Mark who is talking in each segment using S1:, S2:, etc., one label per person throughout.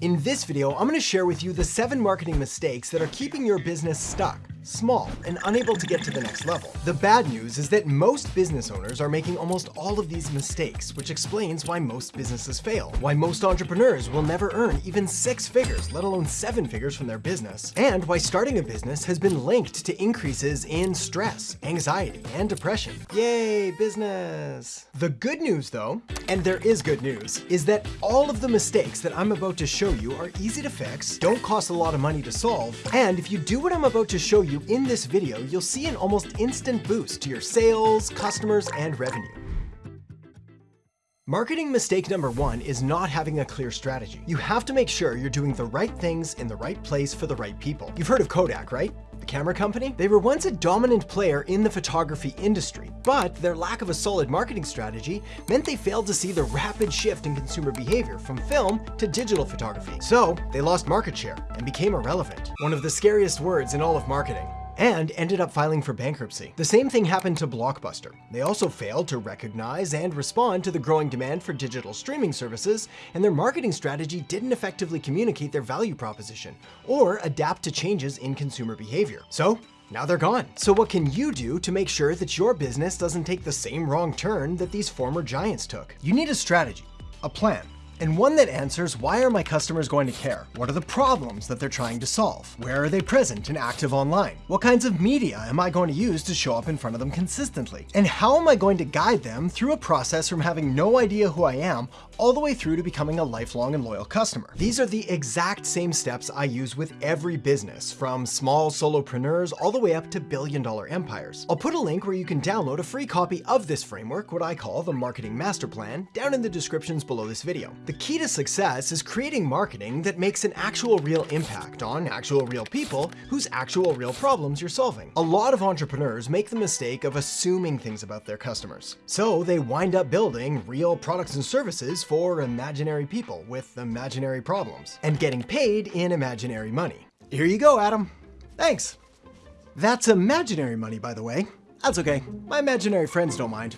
S1: In this video, I'm gonna share with you the seven marketing mistakes that are keeping your business stuck small, and unable to get to the next level. The bad news is that most business owners are making almost all of these mistakes, which explains why most businesses fail, why most entrepreneurs will never earn even six figures, let alone seven figures from their business, and why starting a business has been linked to increases in stress, anxiety, and depression. Yay, business! The good news though, and there is good news, is that all of the mistakes that I'm about to show you are easy to fix, don't cost a lot of money to solve, and if you do what I'm about to show you in this video, you'll see an almost instant boost to your sales, customers, and revenue. Marketing mistake number one is not having a clear strategy. You have to make sure you're doing the right things in the right place for the right people. You've heard of Kodak, right? The camera company? They were once a dominant player in the photography industry, but their lack of a solid marketing strategy meant they failed to see the rapid shift in consumer behavior from film to digital photography. So they lost market share and became irrelevant. One of the scariest words in all of marketing and ended up filing for bankruptcy. The same thing happened to Blockbuster. They also failed to recognize and respond to the growing demand for digital streaming services, and their marketing strategy didn't effectively communicate their value proposition or adapt to changes in consumer behavior. So now they're gone. So what can you do to make sure that your business doesn't take the same wrong turn that these former giants took? You need a strategy, a plan, and one that answers why are my customers going to care? What are the problems that they're trying to solve? Where are they present and active online? What kinds of media am I going to use to show up in front of them consistently? And how am I going to guide them through a process from having no idea who I am all the way through to becoming a lifelong and loyal customer? These are the exact same steps I use with every business, from small solopreneurs all the way up to billion dollar empires. I'll put a link where you can download a free copy of this framework, what I call the Marketing Master Plan, down in the descriptions below this video. The key to success is creating marketing that makes an actual real impact on actual real people whose actual real problems you're solving. A lot of entrepreneurs make the mistake of assuming things about their customers. So they wind up building real products and services for imaginary people with imaginary problems and getting paid in imaginary money. Here you go, Adam. Thanks. That's imaginary money, by the way. That's okay. My imaginary friends don't mind.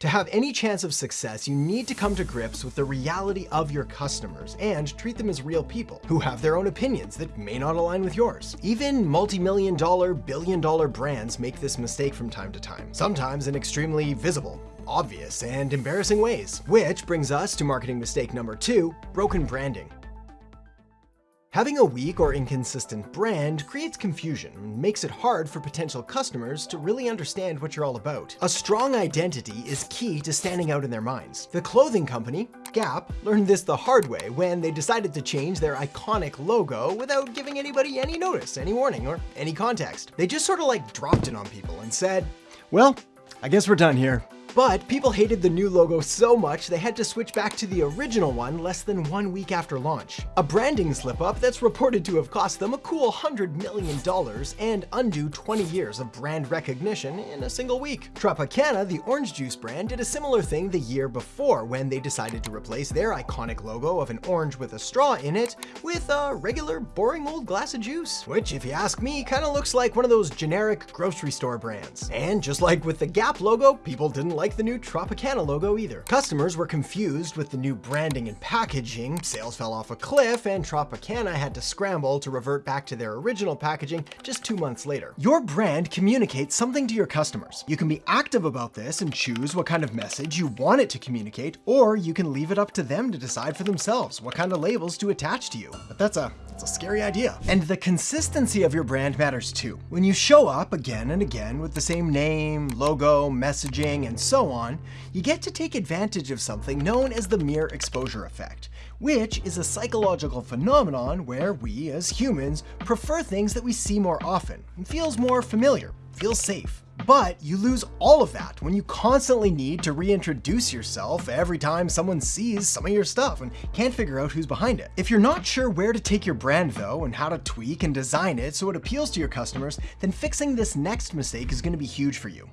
S1: To have any chance of success, you need to come to grips with the reality of your customers and treat them as real people who have their own opinions that may not align with yours. Even multi-million dollar, billion dollar brands make this mistake from time to time, sometimes in extremely visible, obvious, and embarrassing ways. Which brings us to marketing mistake number two, broken branding. Having a weak or inconsistent brand creates confusion and makes it hard for potential customers to really understand what you're all about. A strong identity is key to standing out in their minds. The clothing company, Gap, learned this the hard way when they decided to change their iconic logo without giving anybody any notice, any warning, or any context. They just sort of like dropped it on people and said, well, I guess we're done here. But people hated the new logo so much they had to switch back to the original one less than one week after launch. A branding slip-up that's reported to have cost them a cool $100 million and undo 20 years of brand recognition in a single week. Tropicana, the orange juice brand, did a similar thing the year before when they decided to replace their iconic logo of an orange with a straw in it with a regular boring old glass of juice, which if you ask me kind of looks like one of those generic grocery store brands. And just like with the Gap logo, people didn't like the new Tropicana logo either. Customers were confused with the new branding and packaging, sales fell off a cliff, and Tropicana had to scramble to revert back to their original packaging just two months later. Your brand communicates something to your customers. You can be active about this and choose what kind of message you want it to communicate, or you can leave it up to them to decide for themselves what kind of labels to attach to you. But that's a a scary idea. And the consistency of your brand matters too. When you show up again and again with the same name, logo, messaging, and so on, you get to take advantage of something known as the mere exposure effect, which is a psychological phenomenon where we as humans prefer things that we see more often and feels more familiar, feels safe. But you lose all of that when you constantly need to reintroduce yourself every time someone sees some of your stuff and can't figure out who's behind it. If you're not sure where to take your brand though and how to tweak and design it so it appeals to your customers, then fixing this next mistake is going to be huge for you.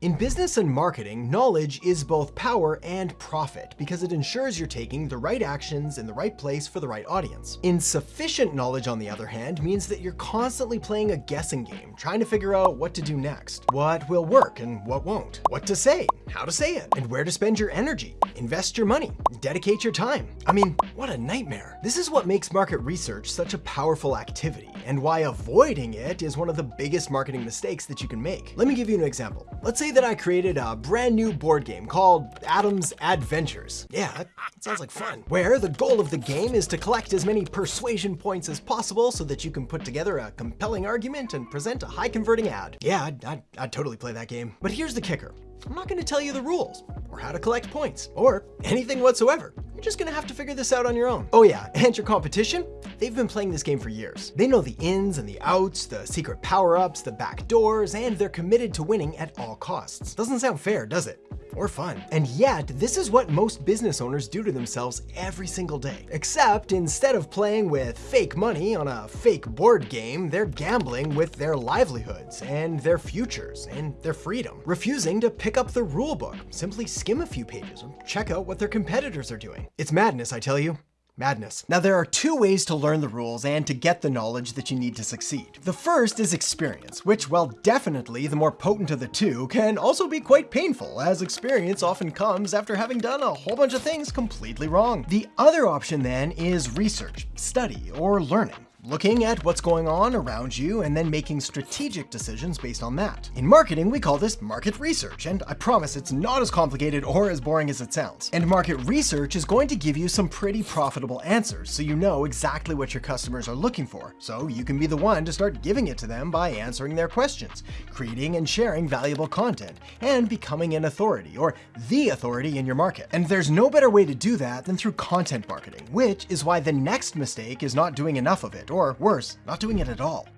S1: In business and marketing, knowledge is both power and profit because it ensures you're taking the right actions in the right place for the right audience. Insufficient knowledge, on the other hand, means that you're constantly playing a guessing game, trying to figure out what to do next, what will work and what won't, what to say, how to say it, and where to spend your energy, invest your money, dedicate your time. I mean, what a nightmare. This is what makes market research such a powerful activity and why avoiding it is one of the biggest marketing mistakes that you can make. Let me give you an example. Let's say say that I created a brand new board game called Adam's Adventures. Yeah, that sounds like fun. Where the goal of the game is to collect as many persuasion points as possible so that you can put together a compelling argument and present a high converting ad. Yeah, I'd, I'd, I'd totally play that game. But here's the kicker. I'm not gonna tell you the rules, or how to collect points, or anything whatsoever. You're just gonna have to figure this out on your own. Oh yeah, and your competition? They've been playing this game for years. They know the ins and the outs, the secret power-ups, the back doors, and they're committed to winning at all costs. Doesn't sound fair, does it? Or fun. And yet, this is what most business owners do to themselves every single day. Except instead of playing with fake money on a fake board game, they're gambling with their livelihoods and their futures and their freedom, refusing to pick up the rulebook, simply skim a few pages or check out what their competitors are doing. It's madness, I tell you madness. Now there are two ways to learn the rules and to get the knowledge that you need to succeed. The first is experience, which while definitely the more potent of the two, can also be quite painful, as experience often comes after having done a whole bunch of things completely wrong. The other option then is research, study, or learning looking at what's going on around you and then making strategic decisions based on that. In marketing, we call this market research, and I promise it's not as complicated or as boring as it sounds. And market research is going to give you some pretty profitable answers, so you know exactly what your customers are looking for, so you can be the one to start giving it to them by answering their questions, creating and sharing valuable content, and becoming an authority, or the authority in your market. And there's no better way to do that than through content marketing, which is why the next mistake is not doing enough of it or worse, not doing it at all.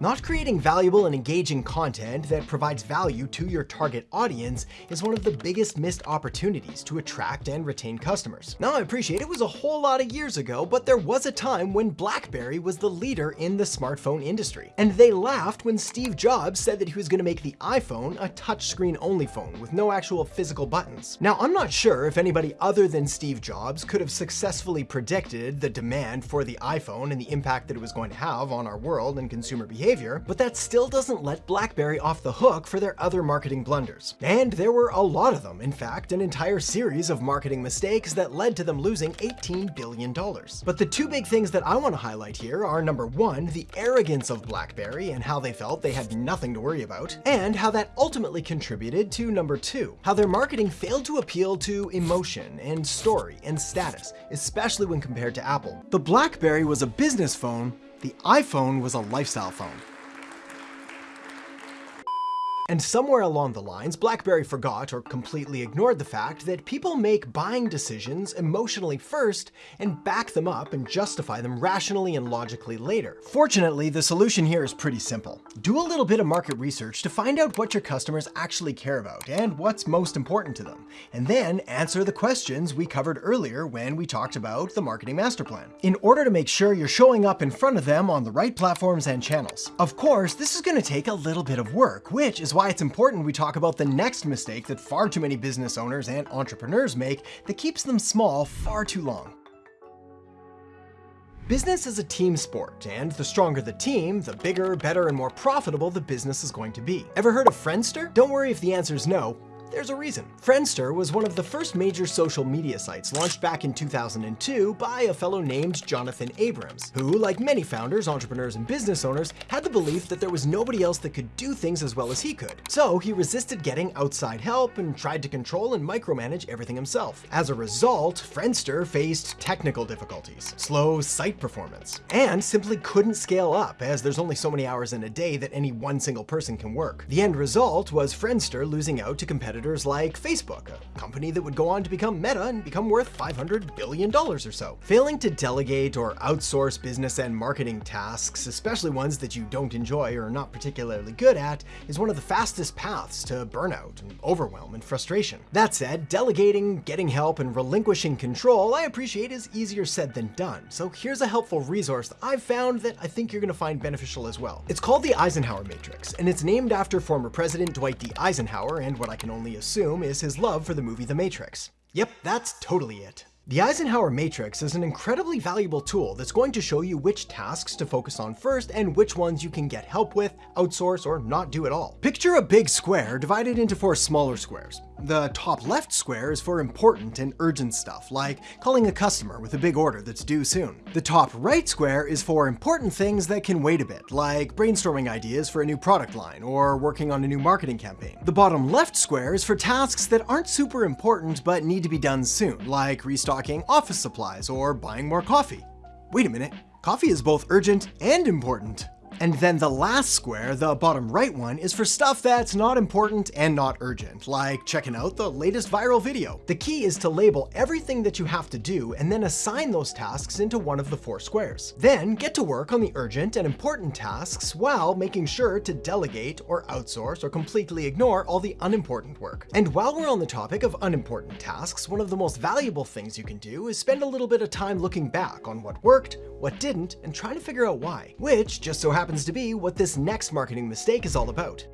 S1: Not creating valuable and engaging content that provides value to your target audience is one of the biggest missed opportunities to attract and retain customers. Now I appreciate it was a whole lot of years ago, but there was a time when BlackBerry was the leader in the smartphone industry. And they laughed when Steve Jobs said that he was gonna make the iPhone a touchscreen only phone with no actual physical buttons. Now I'm not sure if anybody other than Steve Jobs could have successfully predicted the demand for the iPhone and the impact that it was going to have on our world and consumer behavior behavior, but that still doesn't let BlackBerry off the hook for their other marketing blunders. And there were a lot of them, in fact, an entire series of marketing mistakes that led to them losing $18 billion. But the two big things that I want to highlight here are number one, the arrogance of BlackBerry and how they felt they had nothing to worry about, and how that ultimately contributed to number two, how their marketing failed to appeal to emotion and story and status, especially when compared to Apple. The BlackBerry was a business phone, the iPhone was a lifestyle phone. And somewhere along the lines, BlackBerry forgot or completely ignored the fact that people make buying decisions emotionally first and back them up and justify them rationally and logically later. Fortunately, the solution here is pretty simple. Do a little bit of market research to find out what your customers actually care about and what's most important to them, and then answer the questions we covered earlier when we talked about the marketing master plan, in order to make sure you're showing up in front of them on the right platforms and channels. Of course, this is going to take a little bit of work, which is why it's important we talk about the next mistake that far too many business owners and entrepreneurs make that keeps them small far too long. Business is a team sport, and the stronger the team, the bigger, better, and more profitable the business is going to be. Ever heard of Friendster? Don't worry if the answer is no, there's a reason. Friendster was one of the first major social media sites launched back in 2002 by a fellow named Jonathan Abrams, who, like many founders, entrepreneurs, and business owners, had the belief that there was nobody else that could do things as well as he could. So he resisted getting outside help and tried to control and micromanage everything himself. As a result, Friendster faced technical difficulties, slow site performance, and simply couldn't scale up as there's only so many hours in a day that any one single person can work. The end result was Friendster losing out to competitors competitors like Facebook, a company that would go on to become Meta and become worth $500 billion or so. Failing to delegate or outsource business and marketing tasks, especially ones that you don't enjoy or are not particularly good at, is one of the fastest paths to burnout and overwhelm and frustration. That said, delegating, getting help, and relinquishing control I appreciate is easier said than done, so here's a helpful resource that I've found that I think you're going to find beneficial as well. It's called the Eisenhower Matrix, and it's named after former President Dwight D. Eisenhower and what I can only assume is his love for the movie The Matrix. Yep, that's totally it. The Eisenhower Matrix is an incredibly valuable tool that's going to show you which tasks to focus on first and which ones you can get help with, outsource, or not do at all. Picture a big square divided into four smaller squares. The top left square is for important and urgent stuff, like calling a customer with a big order that's due soon. The top right square is for important things that can wait a bit, like brainstorming ideas for a new product line or working on a new marketing campaign. The bottom left square is for tasks that aren't super important but need to be done soon, like restocking office supplies or buying more coffee. Wait a minute, coffee is both urgent and important. And then the last square, the bottom right one, is for stuff that's not important and not urgent, like checking out the latest viral video. The key is to label everything that you have to do and then assign those tasks into one of the four squares. Then get to work on the urgent and important tasks while making sure to delegate or outsource or completely ignore all the unimportant work. And while we're on the topic of unimportant tasks, one of the most valuable things you can do is spend a little bit of time looking back on what worked, what didn't, and trying to figure out why, which just so happens to be what this next marketing mistake is all about.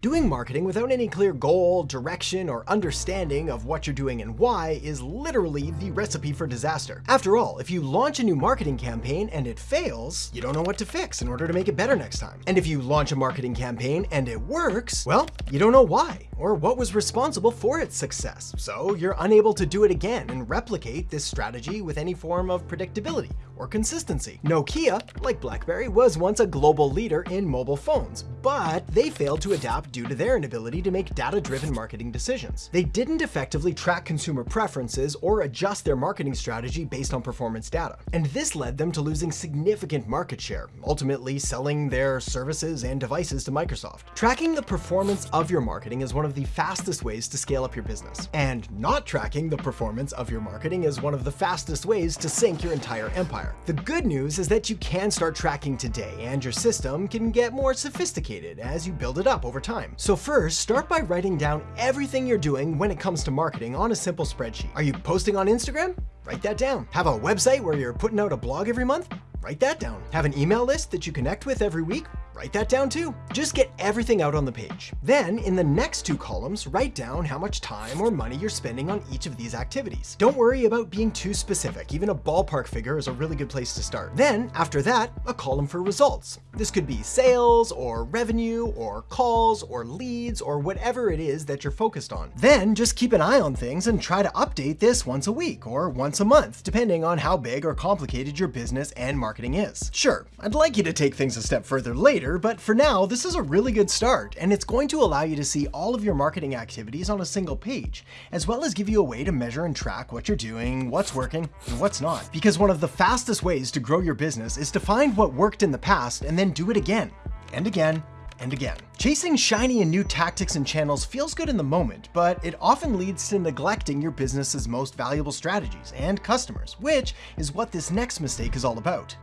S1: Doing marketing without any clear goal, direction, or understanding of what you're doing and why is literally the recipe for disaster. After all, if you launch a new marketing campaign and it fails, you don't know what to fix in order to make it better next time. And if you launch a marketing campaign and it works, well, you don't know why or what was responsible for its success. So you're unable to do it again and replicate this strategy with any form of predictability or consistency. Nokia, like BlackBerry, was once a global leader in mobile phones, but they failed to adapt due to their inability to make data-driven marketing decisions. They didn't effectively track consumer preferences or adjust their marketing strategy based on performance data. And this led them to losing significant market share, ultimately selling their services and devices to Microsoft. Tracking the performance of your marketing is one of the fastest ways to scale up your business. And not tracking the performance of your marketing is one of the fastest ways to sink your entire empire. The good news is that you can start tracking today and your system can get more sophisticated as you build it up over time. So first, start by writing down everything you're doing when it comes to marketing on a simple spreadsheet. Are you posting on Instagram? Write that down. Have a website where you're putting out a blog every month? Write that down. Have an email list that you connect with every week? Write that down too. Just get everything out on the page. Then, in the next two columns, write down how much time or money you're spending on each of these activities. Don't worry about being too specific. Even a ballpark figure is a really good place to start. Then, after that, a column for results. This could be sales, or revenue, or calls, or leads, or whatever it is that you're focused on. Then, just keep an eye on things and try to update this once a week, or once a month, depending on how big or complicated your business and marketing is. Sure, I'd like you to take things a step further later, but for now, this is a really good start, and it's going to allow you to see all of your marketing activities on a single page, as well as give you a way to measure and track what you're doing, what's working, and what's not. Because one of the fastest ways to grow your business is to find what worked in the past and then do it again, and again, and again. Chasing shiny and new tactics and channels feels good in the moment, but it often leads to neglecting your business's most valuable strategies and customers, which is what this next mistake is all about.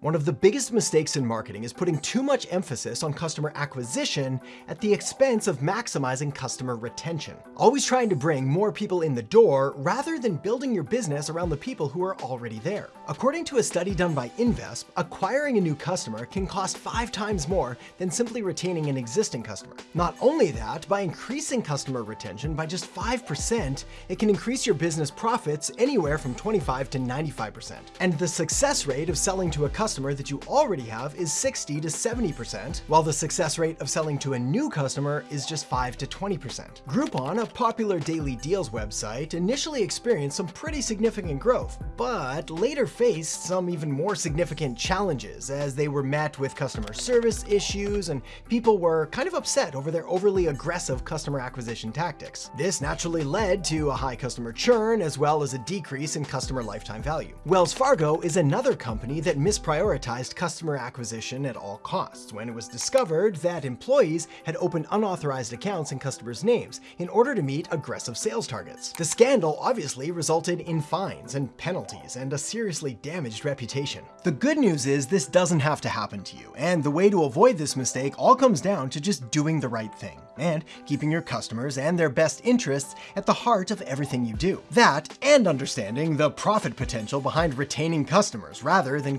S1: One of the biggest mistakes in marketing is putting too much emphasis on customer acquisition at the expense of maximizing customer retention. Always trying to bring more people in the door rather than building your business around the people who are already there. According to a study done by Invesp, acquiring a new customer can cost five times more than simply retaining an existing customer. Not only that, by increasing customer retention by just 5%, it can increase your business profits anywhere from 25 to 95%. And the success rate of selling to a customer customer that you already have is 60 to 70%, while the success rate of selling to a new customer is just 5 to 20%. Groupon, a popular daily deals website, initially experienced some pretty significant growth, but later faced some even more significant challenges as they were met with customer service issues and people were kind of upset over their overly aggressive customer acquisition tactics. This naturally led to a high customer churn as well as a decrease in customer lifetime value. Wells Fargo is another company that misprioritized prioritized customer acquisition at all costs when it was discovered that employees had opened unauthorized accounts in customers' names in order to meet aggressive sales targets. The scandal obviously resulted in fines and penalties and a seriously damaged reputation. The good news is this doesn't have to happen to you, and the way to avoid this mistake all comes down to just doing the right thing and keeping your customers and their best interests at the heart of everything you do. That, and understanding the profit potential behind retaining customers rather than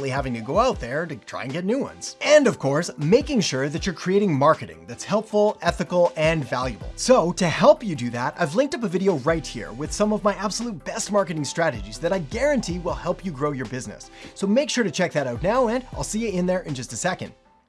S1: constantly having to go out there to try and get new ones. And of course, making sure that you're creating marketing that's helpful, ethical, and valuable. So to help you do that, I've linked up a video right here with some of my absolute best marketing strategies that I guarantee will help you grow your business. So make sure to check that out now, and I'll see you in there in just a second.